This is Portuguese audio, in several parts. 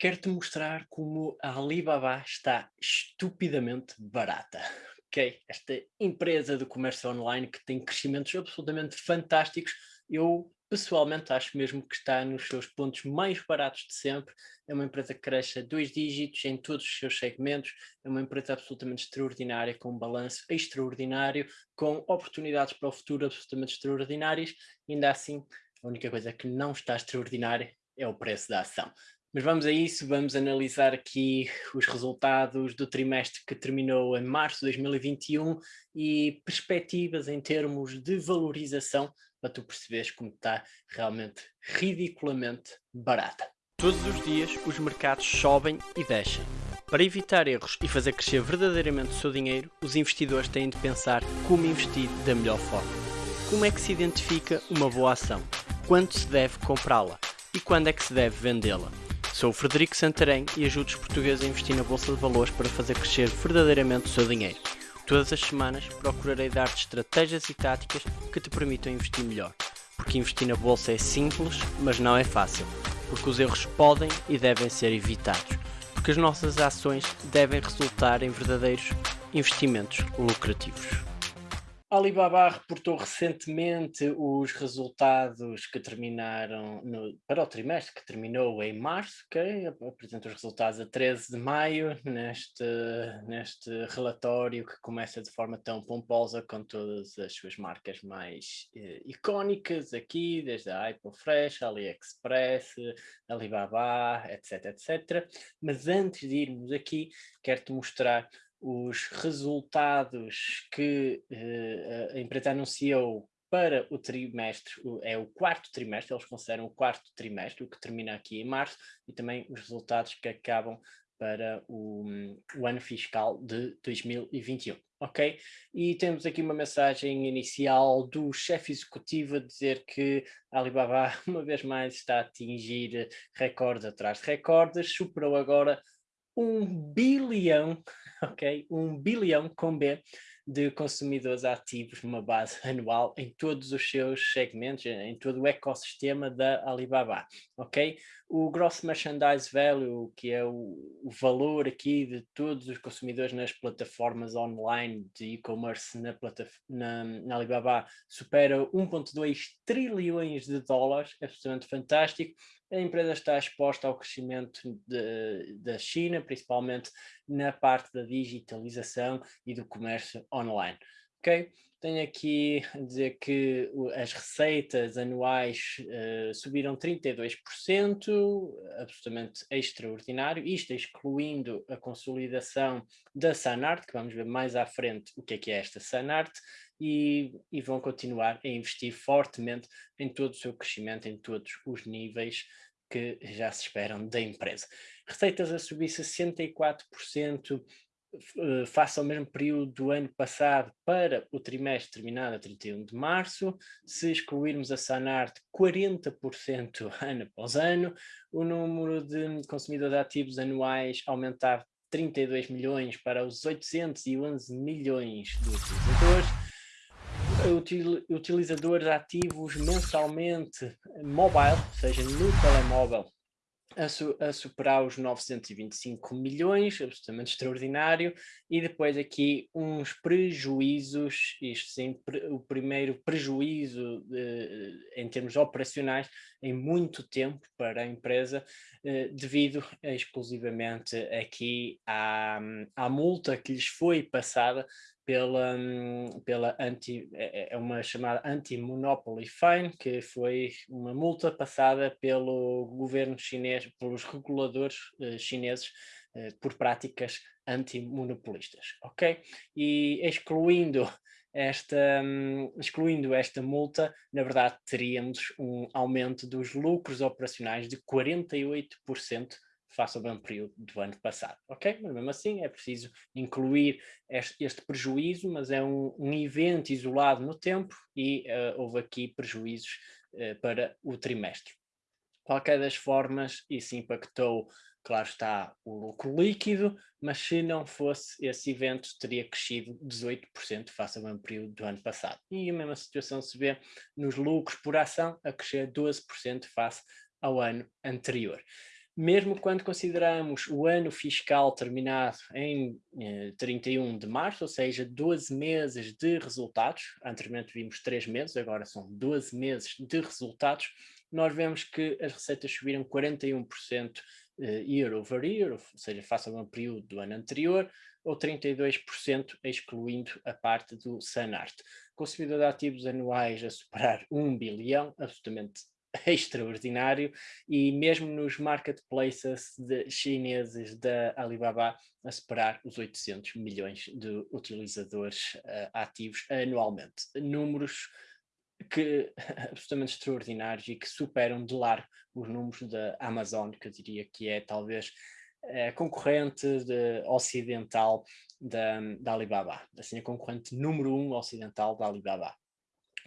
quero-te mostrar como a Alibaba está estupidamente barata. Ok? Esta empresa de comércio online que tem crescimentos absolutamente fantásticos, eu pessoalmente acho mesmo que está nos seus pontos mais baratos de sempre. É uma empresa que cresce a dois dígitos em todos os seus segmentos. É uma empresa absolutamente extraordinária, com um balanço extraordinário, com oportunidades para o futuro absolutamente extraordinárias. Ainda assim, a única coisa que não está extraordinária é o preço da ação. Mas vamos a isso, vamos analisar aqui os resultados do trimestre que terminou em março de 2021 e perspectivas em termos de valorização para tu perceberes como está realmente ridiculamente barata. Todos os dias os mercados sobem e descem. Para evitar erros e fazer crescer verdadeiramente o seu dinheiro, os investidores têm de pensar como investir da melhor forma. Como é que se identifica uma boa ação? Quando se deve comprá-la? E quando é que se deve vendê-la? Sou o Frederico Santarém e ajudo os portugueses a investir na Bolsa de Valores para fazer crescer verdadeiramente o seu dinheiro. Todas as semanas procurarei dar-te estratégias e táticas que te permitam investir melhor. Porque investir na Bolsa é simples, mas não é fácil. Porque os erros podem e devem ser evitados. Porque as nossas ações devem resultar em verdadeiros investimentos lucrativos. Alibaba reportou recentemente os resultados que terminaram no, para o trimestre que terminou em março, okay? apresenta os resultados a 13 de maio neste, neste relatório que começa de forma tão pomposa com todas as suas marcas mais eh, icónicas aqui, desde a Apple Fresh, AliExpress, Alibaba, etc, etc. Mas antes de irmos aqui, quero-te mostrar os resultados que uh, a empresa anunciou para o trimestre, é o quarto trimestre, eles consideram o quarto trimestre, o que termina aqui em março, e também os resultados que acabam para o, o ano fiscal de 2021, ok? E temos aqui uma mensagem inicial do chefe executivo a dizer que a Alibaba, uma vez mais, está a atingir recordes atrás de recordes, superou agora um bilhão ok? Um bilhão com B de consumidores ativos numa base anual em todos os seus segmentos, em todo o ecossistema da Alibaba, ok? O Gross Merchandise Value, que é o, o valor aqui de todos os consumidores nas plataformas online de e-commerce na, na, na, Alibaba, supera 1.2 trilhões de dólares, é absolutamente fantástico. A empresa está exposta ao crescimento de, da China, principalmente na parte da digitalização e do comércio online. Ok? Tenho aqui a dizer que as receitas anuais uh, subiram 32%, absolutamente extraordinário, isto excluindo a consolidação da Sanart, que vamos ver mais à frente o que é que é esta Sanart, e, e vão continuar a investir fortemente em todo o seu crescimento, em todos os níveis que já se esperam da empresa. Receitas a subir 64% eh, face ao mesmo período do ano passado para o trimestre terminado a 31 de março, se excluirmos a Sanart 40% ano após ano, o número de consumidores ativos anuais aumentava 32 milhões para os 811 milhões de utilizadores, utilizadores ativos mensalmente mobile, ou seja, no telemóvel, a, su a, superar os 925 milhões, absolutamente extraordinário, e depois aqui uns prejuízos, isto sim, pre o primeiro prejuízo de, em termos operacionais em muito tempo para a empresa, eh, devido exclusivamente aqui à, à multa que lhes foi passada pela, pela anti, é, é, é uma chamada Anti-Monopoly Fine, que foi uma multa passada pelo governo chinês, pelos reguladores uh, chineses uh, por práticas antimonopolistas, ok? E excluindo esta, excluindo esta multa, na verdade teríamos um aumento dos lucros operacionais de 48% face ao mesmo período do ano passado, ok? Mas mesmo assim é preciso incluir este, este prejuízo, mas é um, um, evento isolado no tempo e uh, houve aqui prejuízos uh, para o trimestre. Qualquer das formas, isso impactou, claro está, o lucro líquido, mas se não fosse esse evento, teria crescido 18% face ao mesmo período do ano passado. E a mesma situação se vê nos lucros por ação, a crescer 12% face ao ano anterior. Mesmo quando consideramos o ano fiscal terminado em eh, 31 de março, ou seja, 12 meses de resultados, anteriormente vimos 3 meses, agora são 12 meses de resultados, nós vemos que as receitas subiram 41% eh, year over year, ou seja, face ao período do ano anterior, ou 32% excluindo a parte do Sanart. Consumidor de ativos anuais a superar 1 bilhão, absolutamente extraordinário, e mesmo nos marketplaces chineses da Alibaba a superar os 800 milhões de utilizadores uh, ativos anualmente. Números que absolutamente extraordinários e que superam de largo os números da Amazon, que eu diria que é talvez a concorrente de, ocidental da, da Alibaba, assim a concorrente número um ocidental da Alibaba.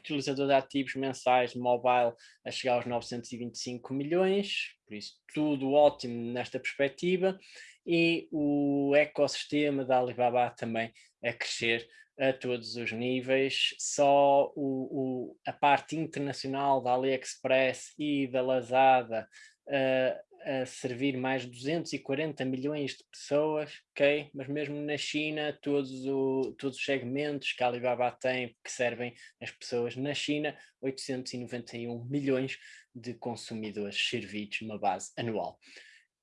Utilizador de ativos mensais mobile a chegar aos 925 milhões, por isso tudo ótimo nesta perspectiva, e o ecossistema da Alibaba também a crescer a todos os níveis, só o, o, a parte internacional da AliExpress e da Lazada uh, a servir mais de 240 milhões de pessoas, ok? Mas mesmo na China, todos, o, todos os segmentos que a Alibaba tem que servem as pessoas na China, 891 milhões de consumidores servidos numa base anual.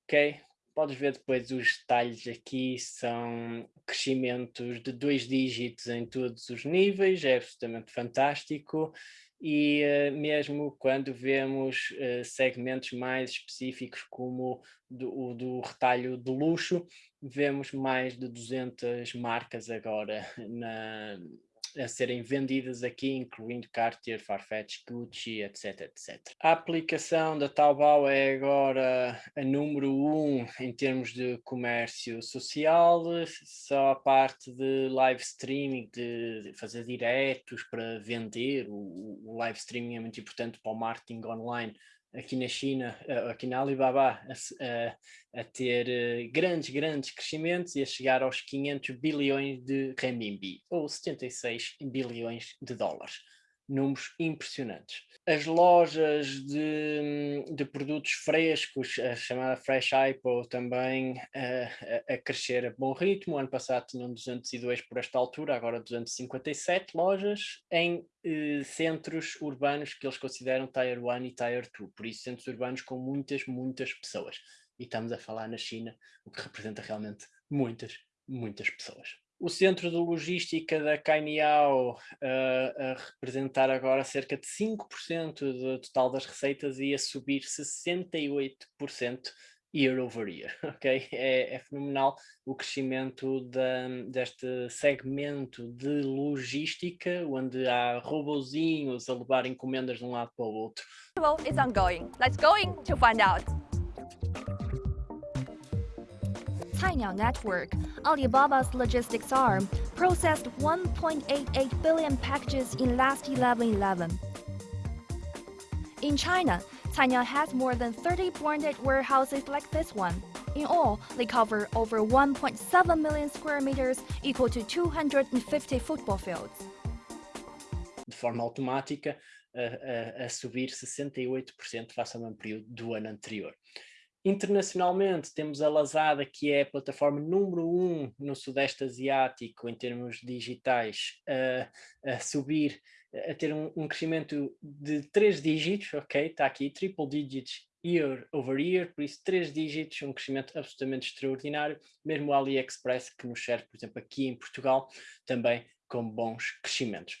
Ok? Podes ver depois os detalhes aqui, são crescimentos de dois dígitos em todos os níveis, é absolutamente fantástico, e uh, mesmo quando vemos uh, segmentos mais específicos como do, o do retalho de luxo, vemos mais de 200 marcas agora na, a serem vendidas aqui, incluindo Cartier, Farfetch, Gucci, etc, etc. A aplicação da Taobao é agora a número um em termos de comércio social, só a parte de live streaming, de fazer diretos para vender, o, o live streaming é muito importante para o marketing online, aqui na China, eh, aqui na Alibaba, a, a, ter eh, grandes, grandes crescimentos e a chegar aos 500 bilhões de renminbi, ou 76 bilhões de dólares números impressionantes. As lojas de, de produtos frescos, a chamada Fresh Apple, também a, a, crescer a bom ritmo. ano passado tinham 202 por esta altura, agora 257 lojas em eh, centros urbanos que eles consideram Tier 1 e Tier 2, por isso centros urbanos com muitas, muitas pessoas. E estamos a falar na China, o que representa realmente muitas, muitas pessoas o centro de logística da Cainiao uh, a representar agora cerca de 5% do total das receitas e a subir 68% year over year, ok? É, é fenomenal o crescimento da, deste segmento de logística, onde há robozinhos a levar encomendas de um lado para o outro. Well, it's ongoing. Let's go in to find out. Cainiao Network, Alibaba's logistics arm, processed 1.88 billion packages in last 11-11. In China, Cainiao has more than 30 branded warehouses like this one. In all, they cover over 1.7 million square meters, equal to 250 football fields. De forma automática, a, a, a subir 68% face ao mesmo período do ano anterior. Internacionalmente temos a Lazada, que é a plataforma número um no Sudeste Asiático em termos digitais, a, a subir, a ter um, um, crescimento de três dígitos, ok? Está aqui, triple digits year over year, por isso três dígitos, um crescimento absolutamente extraordinário. Mesmo o AliExpress, que nos serve, por exemplo, aqui em Portugal, também com bons crescimentos.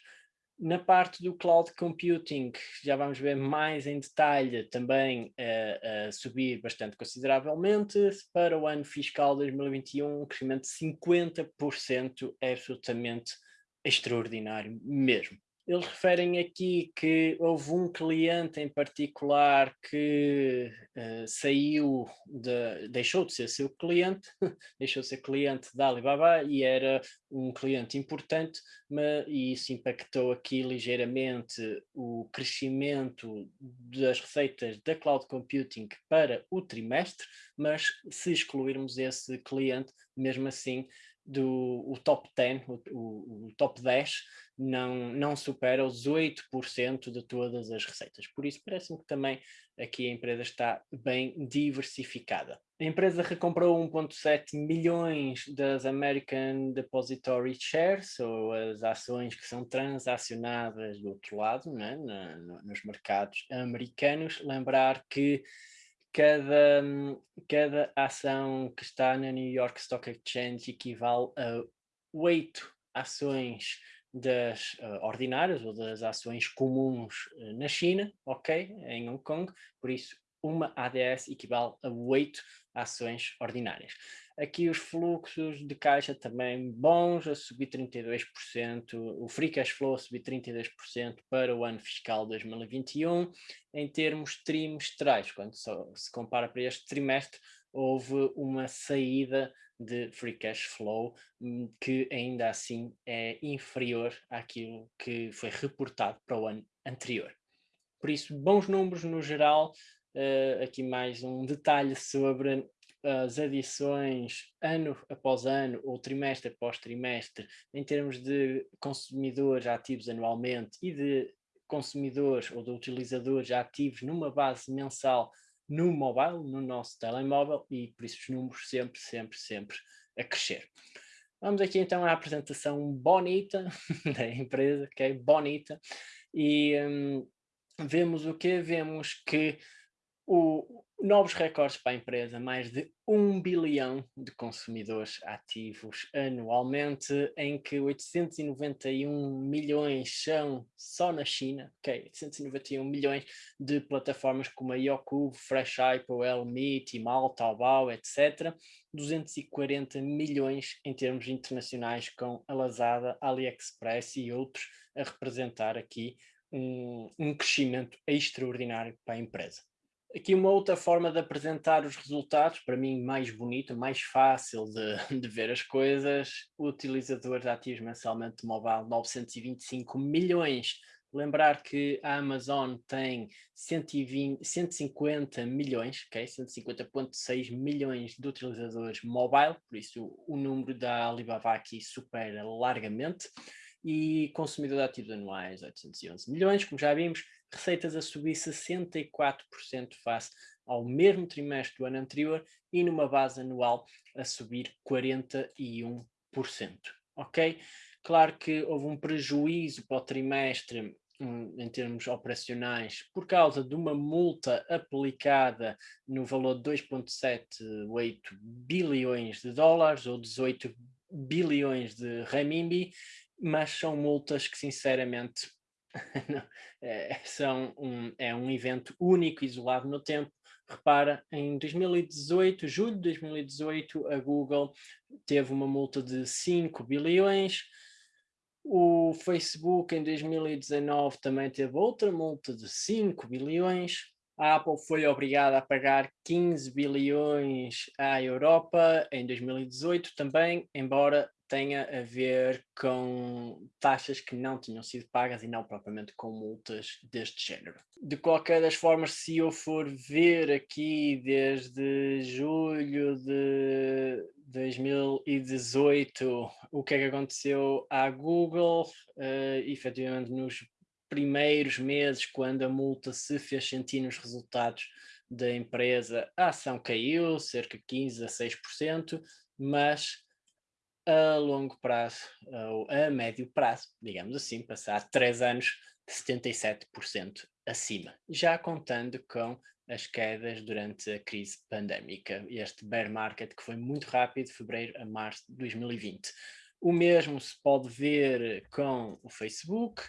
Na parte do cloud computing, já vamos ver mais em detalhe também a, a subir bastante consideravelmente. Para o ano fiscal 2021, um crescimento de 50% é absolutamente extraordinário mesmo. Eles referem aqui que houve um cliente em particular que uh, saiu, de, deixou de ser seu cliente, deixou de ser cliente da Alibaba e era um cliente importante, mas, e isso impactou aqui ligeiramente o crescimento das receitas da cloud computing para o trimestre, mas se excluirmos esse cliente, mesmo assim do o top 10, o, o, top 10, não, não supera os 8% de todas as receitas. Por isso, parece-me que também aqui a empresa está bem diversificada. A empresa recomprou 1,7 milhões das American Depository Shares, ou as ações que são transacionadas do outro lado, né, na, nos mercados americanos. Lembrar que cada, cada ação que está na New York Stock Exchange equivale a oito ações das uh, ordinárias ou das ações comuns uh, na China, ok, em Hong Kong, por isso uma ADS equivale a oito ações ordinárias. Aqui os fluxos de caixa também bons, a subir 32%, o free cash flow a subir 32% para o ano fiscal 2021. Em termos trimestrais, quando se compara para este trimestre, houve uma saída de free cash flow hum, que ainda assim é inferior àquilo que foi reportado para o ano anterior. Por isso, bons números no geral, uh, aqui mais um detalhe sobre as adições ano após ano ou trimestre após trimestre em termos de consumidores ativos anualmente e de consumidores ou de utilizadores ativos numa base mensal no mobile, no nosso telemóvel e por isso os números sempre, sempre, sempre a crescer. Vamos aqui então à apresentação bonita da empresa, que é bonita, e um, vemos o que? Vemos que o, novos recordes para a empresa, mais de 1 bilhão de consumidores ativos anualmente, em que 891 milhões são só na China, ok, 891 milhões de plataformas como a Youku, Fresh Hypo, Elmi, Tmall, Taobao, etc. 240 milhões em termos internacionais com a Lazada, AliExpress e outros a representar aqui um, um crescimento extraordinário para a empresa. Aqui uma outra forma de apresentar os resultados, para mim mais bonita, mais fácil de, de ver as coisas, utilizadores ativos mensalmente de mobile 925 milhões. Lembrar que a Amazon tem 120, 150 milhões, okay? 150.6 milhões de utilizadores mobile, por isso o número da Alibaba aqui supera largamente e consumidores ativos anuais 811 milhões, como já vimos, receitas a subir 64% face ao mesmo trimestre do ano anterior e numa base anual a subir 41%, ok? Claro que houve um prejuízo para o trimestre hum, em termos operacionais por causa de uma multa aplicada no valor de 2.78 bilhões de dólares ou 18 bilhões de renminbi, mas são multas que sinceramente é, são um, é um evento único, isolado no tempo. Repara, em 2018, julho de 2018, a Google teve uma multa de 5 bilhões, o Facebook em 2019 também teve outra multa de 5 bilhões, a Apple foi obrigada a pagar 15 bilhões à Europa em 2018 também, embora tenha a ver com taxas que não tinham sido pagas e não propriamente com multas deste género. De qualquer das formas, se eu for ver aqui desde julho de 2018 o que é que aconteceu à Google, uh, efetivamente nos primeiros meses, quando a multa se fez sentir nos resultados da empresa, a ação caiu cerca de 15 a 6%, mas a longo prazo, ou a médio prazo, digamos assim, passar três anos de 77% acima, já contando com as quedas durante a crise pandémica, este bear market que foi muito rápido, de fevereiro a março de 2020. O mesmo se pode ver com o Facebook,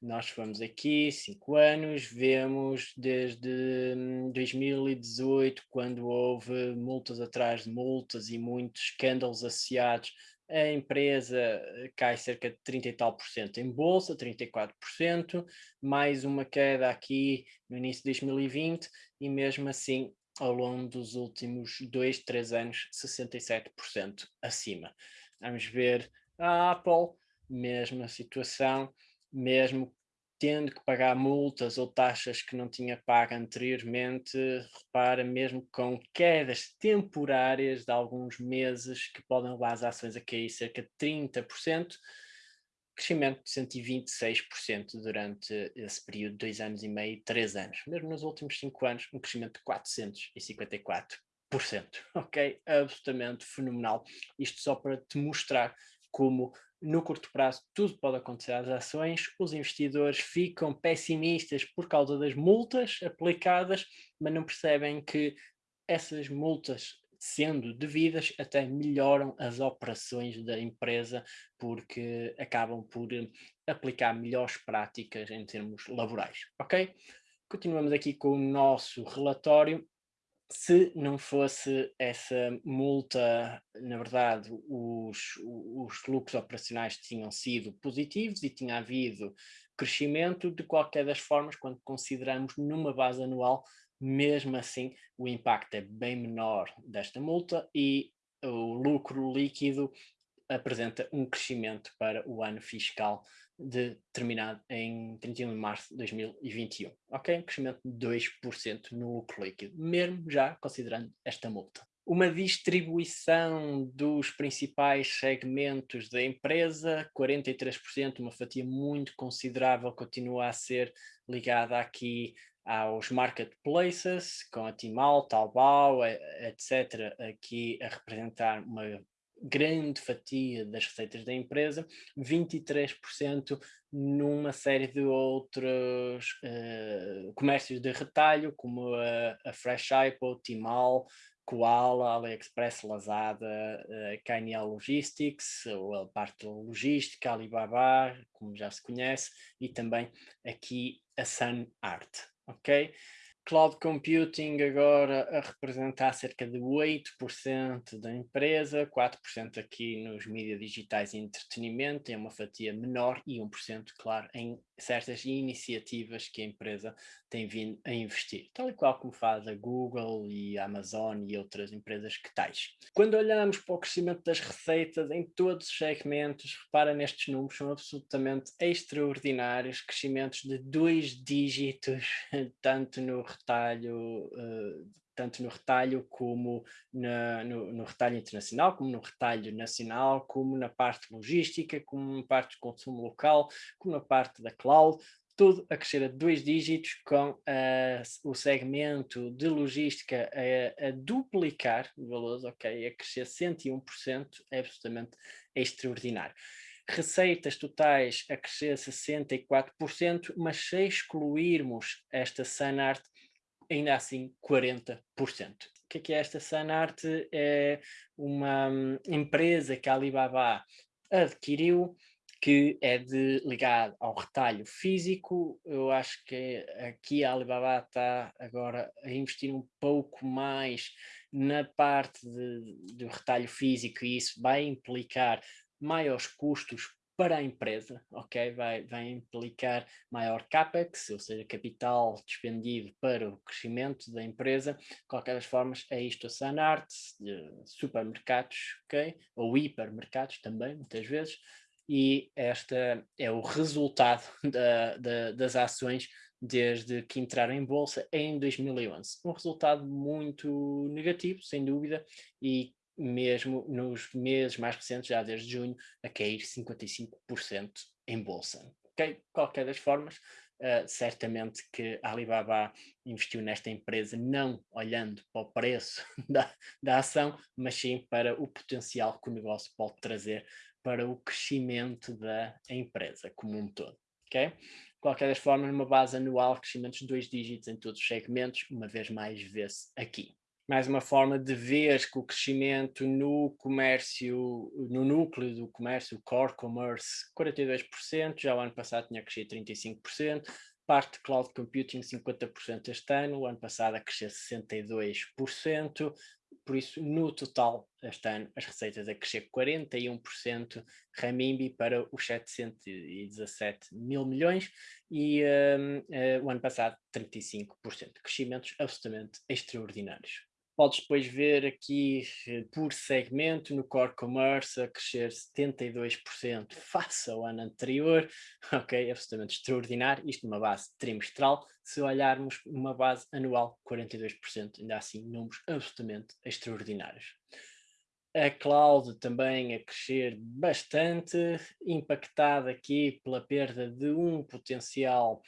nós vamos aqui, cinco anos, vemos desde 2018, hum, quando houve multas atrás de multas e muitos escândalos associados, a empresa eh, cai cerca de 30 e tal por cento em bolsa, 34%, mais uma queda aqui no início de 2020 e mesmo assim ao longo dos últimos dois, três anos, 67% acima. Vamos ver a Apple, mesma situação, mesmo tendo que pagar multas ou taxas que não tinha pago anteriormente, repara mesmo com quedas temporárias de alguns meses que podem levar as ações a cair cerca de 30%, crescimento de 126% durante esse período de dois anos e meio, três anos. Mesmo nos últimos cinco anos, um crescimento de 454%. Ok? Absolutamente fenomenal. Isto só para te mostrar como no curto prazo tudo pode acontecer às ações, os investidores ficam pessimistas por causa das multas aplicadas, mas não percebem que essas multas sendo devidas até melhoram as operações da empresa porque acabam por eh, aplicar melhores práticas em termos laborais, ok? Continuamos aqui com o nosso relatório se não fosse essa multa, na verdade, os, os lucros operacionais tinham sido positivos e tinha havido crescimento, de qualquer das formas, quando consideramos numa base anual, mesmo assim o impacto é bem menor desta multa e o lucro líquido apresenta um crescimento para o ano fiscal de, terminado em 31 de março de 2021. Ok? Crescimento de 2% no lucro líquido, mesmo já considerando esta multa. Uma distribuição dos principais segmentos da empresa, 43%, uma fatia muito considerável, continua a ser ligada aqui aos marketplaces, com a Timal, Taobao, etc., aqui a representar uma grande fatia das receitas da empresa, 23% numa série de outros uh, comércios de retalho, como a, a Fresh Apple, Timal, Koala, AliExpress, Lazada, uh, Logistics, ou a parte logística, Alibaba, como já se conhece, e também aqui a Sun Art, ok? Cloud computing agora a representar cerca de 8% da empresa, 4% aqui nos mídias digitais e entretenimento, é uma fatia menor e 1%, claro, em certas iniciativas que a empresa tem vindo a investir, tal e qual como faz a Google e a Amazon e outras empresas que tais. Quando olhamos para o crescimento das receitas em todos os segmentos, repara nestes números, são absolutamente extraordinários, crescimentos de dois dígitos, tanto no retalho, uh, tanto no retalho como na, no, no, retalho internacional, como no retalho nacional, como na parte logística, como na parte de consumo local, como na parte da cloud, tudo a crescer a dois dígitos, com uh, o segmento de logística a, a duplicar valores, ok, a crescer 101%, é absolutamente extraordinário. Receitas totais a crescer 64%, mas se excluirmos esta Sanart, ainda assim 40%. O que é, que é esta Sanart? É uma hum, empresa que a Alibaba adquiriu, que é de, ligado ao retalho físico. Eu acho que aqui a Alibaba está agora a investir um pouco mais na parte de, do retalho físico e isso vai implicar maiores custos para a empresa, ok? Vai, vai implicar maior capex, ou seja, capital despendido para o crescimento da empresa. De qualquer das formas, é isto a Sanart, supermercados, ok? Ou hipermercados também, muitas vezes. E este é o resultado da, da, das ações desde que entraram em bolsa em 2011. Um resultado muito negativo, sem dúvida, e mesmo nos meses mais recentes, já desde junho, a cair 55% em bolsa. Okay? Qualquer das formas, uh, certamente que a Alibaba investiu nesta empresa não olhando para o preço da, da ação, mas sim para o potencial que o negócio pode trazer para o crescimento da empresa como um todo. Okay? qualquer das formas, numa base anual, crescimentos de dois dígitos em todos os segmentos, uma vez mais vê-se aqui mais uma forma de ver que o crescimento no comércio, no núcleo do comércio, core commerce, 42%, já o ano passado tinha crescido 35%, parte de cloud computing 50% este ano, o ano passado a crescer 62%, por isso no total este ano as receitas a crescer 41% renminbi para os 717 mil milhões e um, uh, o ano passado 35%, crescimentos absolutamente extraordinários. Podes depois ver aqui eh, por segmento no Core Commerce a crescer 72% face ao ano anterior, ok? Absolutamente extraordinário, isto numa base trimestral, se olharmos uma base anual 42%, ainda assim números absolutamente extraordinários. A cloud também a crescer bastante, impactada aqui pela perda de um potencial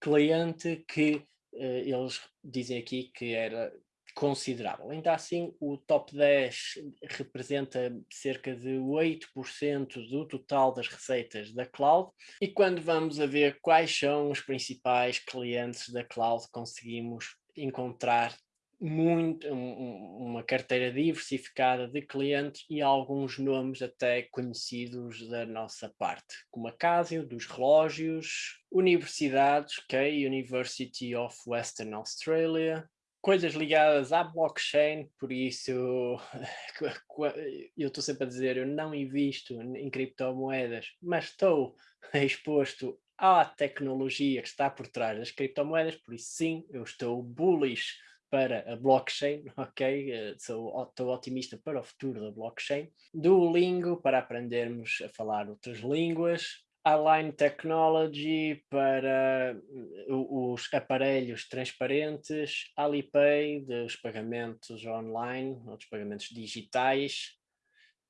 cliente que uh, eles dizem aqui que era considerável. Ainda assim, o top 10 representa cerca de 8% do total das receitas da cloud. E quando vamos a ver quais são os principais clientes da cloud, conseguimos encontrar muito, um, uma carteira diversificada de clientes e alguns nomes até conhecidos da nossa parte, como a Casio, dos relógios, universidades, ok, University of Western Australia, coisas ligadas à blockchain, por isso eu estou sempre a dizer, eu não invisto em criptomoedas, mas estou exposto à tecnologia que está por trás das criptomoedas, por isso sim, eu estou bullish para a blockchain, ok? Eh, sou, estou otimista para o futuro da blockchain. Duolingo para aprendermos a falar outras línguas. Align Technology para uh, os aparelhos transparentes, Alipay dos pagamentos online, ou dos pagamentos digitais.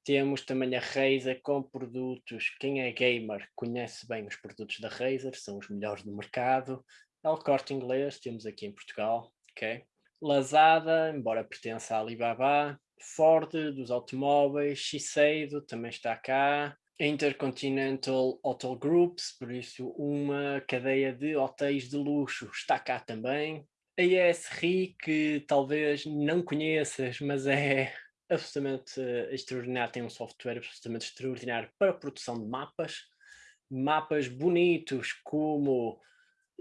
Temos também a Razer com produtos, quem é gamer conhece bem os produtos da Razer, são os melhores do mercado. El Corte Inglês, temos aqui em Portugal, ok? Lazada, embora pertença à Alibaba. Ford dos automóveis, Shiseido também está cá. Intercontinental Hotel Groups, por isso uma cadeia de hotéis de luxo está cá também. A ESRI, que talvez não conheças, mas é absolutamente extraordinário, tem um software absolutamente extraordinário para a produção de mapas. Mapas bonitos como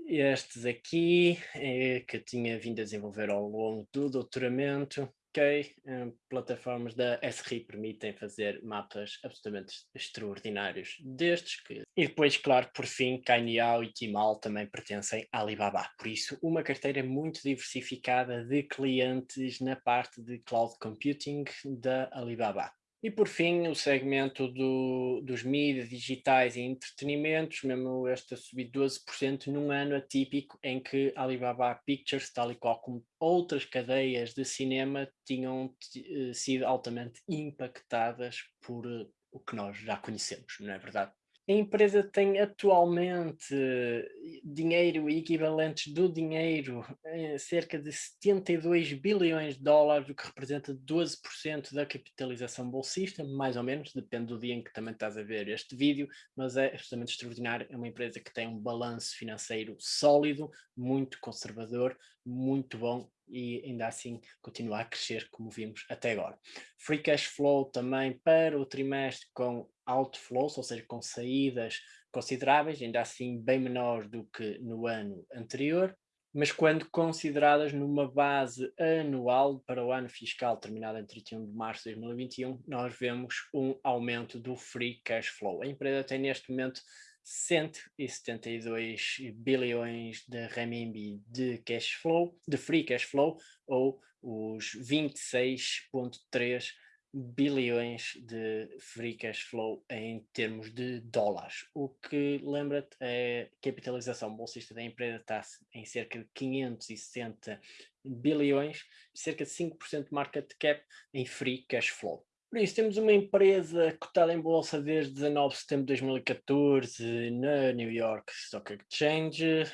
estes aqui, é, que tinha vindo a desenvolver ao longo do doutoramento, ok? Um, plataformas da SRI permitem fazer mapas absolutamente extraordinários destes. Que... E depois, claro, por fim, Cainiao e Timal também pertencem à Alibaba. Por isso, uma carteira muito diversificada de clientes na parte de cloud computing da Alibaba. E por fim, o segmento do, dos mídias digitais e entretenimentos, mesmo este a subir 12% num ano atípico em que Alibaba Pictures, tal e qual como outras cadeias de cinema, tinham eh, sido altamente impactadas por uh, o que nós já conhecemos, não é verdade? A empresa tem atualmente dinheiro e equivalentes do dinheiro, eh, cerca de 72 bilhões de dólares, o que representa 12% da capitalização bolsista, mais ou menos, depende do dia em que também estás a ver este vídeo, mas é absolutamente extraordinário. É uma empresa que tem um balanço financeiro sólido, muito conservador, muito bom e ainda assim continua a crescer como vimos até agora. Free cash flow também para o trimestre com outflows, ou seja, com saídas consideráveis, ainda assim bem menor do que no ano anterior, mas quando consideradas numa base anual para o ano fiscal terminado em 31 de março de 2021, nós vemos um aumento do free cash flow. A empresa tem neste momento 172 bilhões de renminbi de cash flow, de free cash flow, ou os 26.3 bilhões de free cash flow em termos de dólares. O que lembra-te, a capitalização bolsista da empresa está em cerca de 560 bilhões, cerca de 5% de market cap em free cash flow. Por isso, temos uma empresa cotada em bolsa desde 19 de setembro de 2014 na New York Stock Exchange,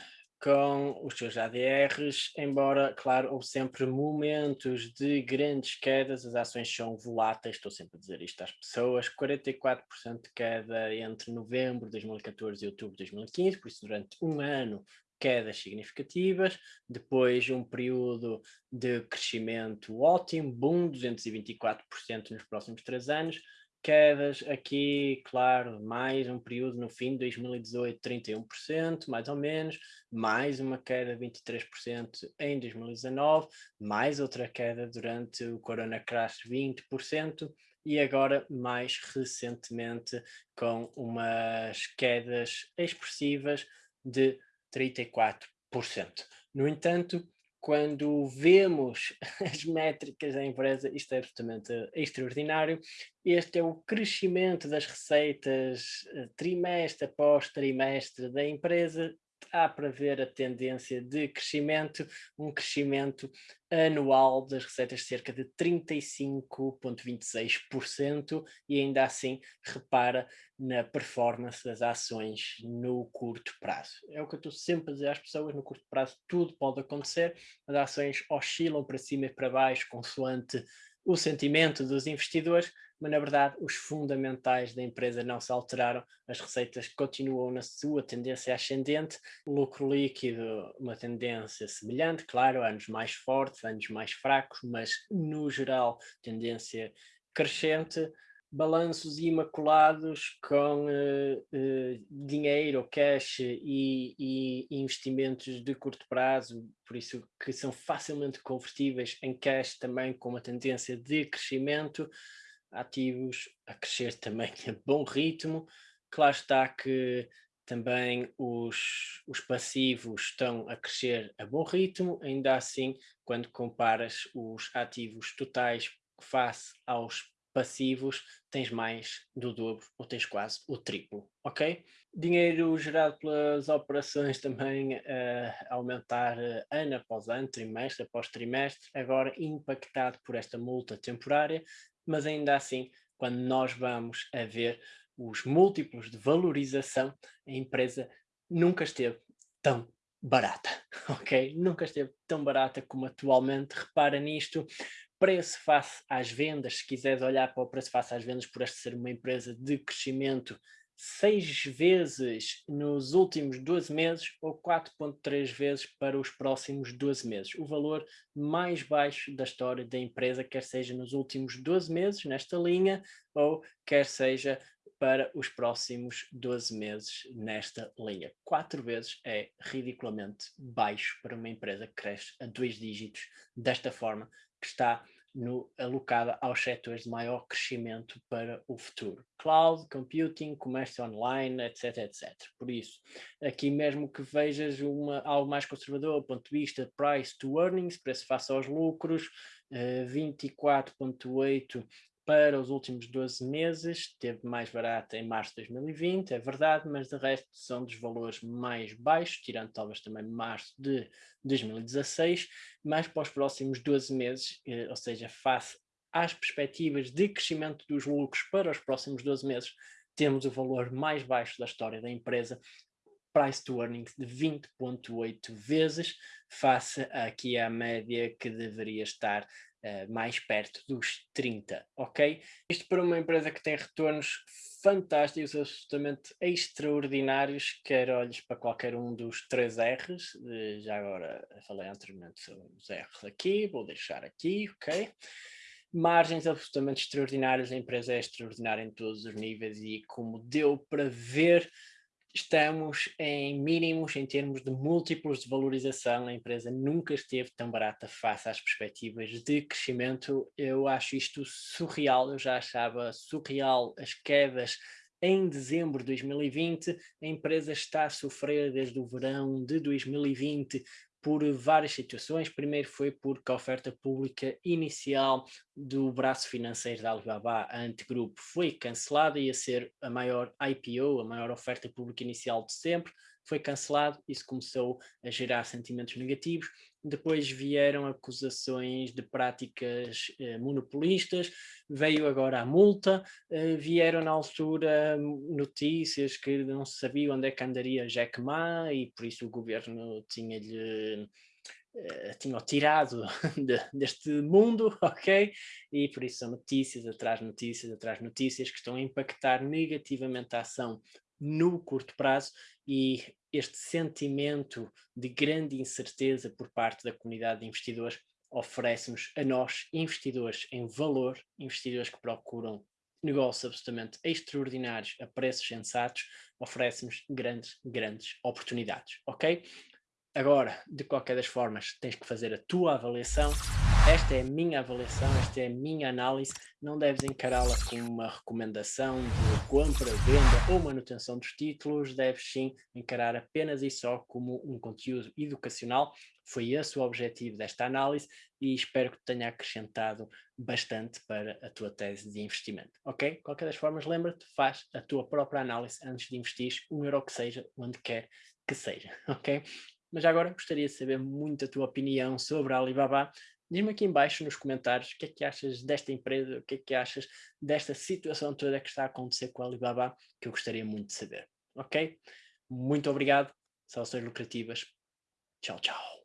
com os seus ADRs, embora, claro, houve sempre momentos de grandes quedas, as ações são voláteis, estou sempre a dizer isto às pessoas, 44% de queda entre novembro de 2014 e outubro de 2015, por isso durante um ano quedas significativas, depois um período de crescimento ótimo, boom, 224% nos próximos três anos, quedas aqui, claro, mais um período no fim de 2018, 31%, mais ou menos, mais uma queda de 23% em 2019, mais outra queda durante o Corona Crash, 20%, e agora mais recentemente com umas quedas expressivas de 34%. No entanto, quando vemos as métricas da empresa, isto é absolutamente extraordinário. Este é o crescimento das receitas eh, trimestre após trimestre da empresa, há para ver a tendência de crescimento, um crescimento anual das receitas de cerca de 35,26% e ainda assim repara na performance das ações no curto prazo. É o que eu estou sempre a dizer às pessoas, no curto prazo tudo pode acontecer, as ações oscilam para cima e para baixo consoante o sentimento dos investidores, mas na verdade os fundamentais da empresa não se alteraram, as receitas continuam na sua tendência ascendente, lucro líquido uma tendência semelhante, claro, anos mais fortes, anos mais fracos, mas no geral tendência crescente, balanços imaculados com uh, uh, dinheiro, cash e, e, investimentos de curto prazo, por isso que são facilmente convertíveis em cash também com uma tendência de crescimento, ativos a crescer também a bom ritmo, claro está que também os, os passivos estão a crescer a bom ritmo, ainda assim, quando comparas os ativos totais face aos passivos, tens mais do dobro ou tens quase o triplo, ok? Dinheiro gerado pelas operações também uh, aumentar uh, ano após ano, trimestre após trimestre, agora impactado por esta multa temporária, mas ainda assim, quando nós vamos a ver os múltiplos de valorização, a empresa nunca esteve tão barata, ok? Nunca esteve tão barata como atualmente, repara nisto, preço face às vendas, se quiseres olhar para o preço face às vendas, por esta ser uma empresa de crescimento seis vezes nos últimos 12 meses ou 4.3 vezes para os próximos 12 meses. O valor mais baixo da história da empresa, quer seja nos últimos 12 meses, nesta linha, ou quer seja para os próximos 12 meses nesta linha. Quatro vezes é ridiculamente baixo para uma empresa que cresce a dois dígitos desta forma, que está no, alocada aos setores de maior crescimento para o futuro. Cloud, computing, comércio online, etc, etc. Por isso, aqui mesmo que vejas uma, algo mais conservador do ponto de vista price to earnings, preço face aos lucros, uh, 24.8 para os últimos 12 meses, teve mais barata em março de 2020, é verdade, mas de resto são dos valores mais baixos, tirando talvez também março de 2016, mas para os próximos 12 meses, eh, ou seja, face às perspectivas de crescimento dos lucros para os próximos 12 meses, temos o valor mais baixo da história da empresa, price to earnings de 20.8 vezes, face aqui à média que deveria estar uh, mais perto dos 30, ok? Isto para uma empresa que tem retornos fantásticos, absolutamente extraordinários, quer olhes para qualquer um dos três R's, já agora falei anteriormente sobre os R's aqui, vou deixar aqui, ok? Margens absolutamente extraordinárias, a empresa é extraordinária em todos os níveis e como deu para ver, estamos em mínimos em termos de múltiplos de valorização, a empresa nunca esteve tão barata face às perspectivas de crescimento, eu acho isto surreal, eu já achava surreal as quedas em dezembro de 2020, a empresa está a sofrer desde o verão de 2020 por várias situações. Primeiro foi porque a oferta pública inicial do braço financeiro da Alibaba, Antegrupo, foi cancelada, ia ser a maior IPO, a maior oferta pública inicial de sempre, foi cancelado, isso começou a gerar sentimentos negativos. Depois vieram acusações de práticas eh, monopolistas, veio agora a multa, eh, vieram na altura notícias que não se sabia onde é que andaria Jack Ma e por isso o governo tinha-lhe Uh, tinham tirado de, deste mundo, ok? E por isso são notícias atrás notícias atrás notícias que estão a impactar negativamente a ação no curto prazo e este sentimento de grande incerteza por parte da comunidade de investidores oferece-nos a nós, investidores em valor, investidores que procuram negócios absolutamente extraordinários a preços sensatos, oferece-nos grandes, grandes oportunidades, ok? Agora, de qualquer das formas, tens que fazer a tua avaliação esta é a minha avaliação, esta é a minha análise, não deves encará-la como uma recomendação de compra, venda ou manutenção dos títulos, deves sim encarar apenas e só como um conteúdo educacional, foi esse o objetivo desta análise e espero que te tenha acrescentado bastante para a tua tese de investimento, ok? Qualquer das formas, lembra-te, faz a tua própria análise antes de investir um euro que seja, onde quer que seja, ok? Mas agora gostaria de saber muito a tua opinião sobre a Alibaba, Diz-me aqui embaixo nos comentários o que é que achas desta empresa, o que é que achas desta situação toda que está a acontecer com a Alibaba, que eu gostaria muito de saber, ok? Muito obrigado, saudações lucrativas, tchau, tchau.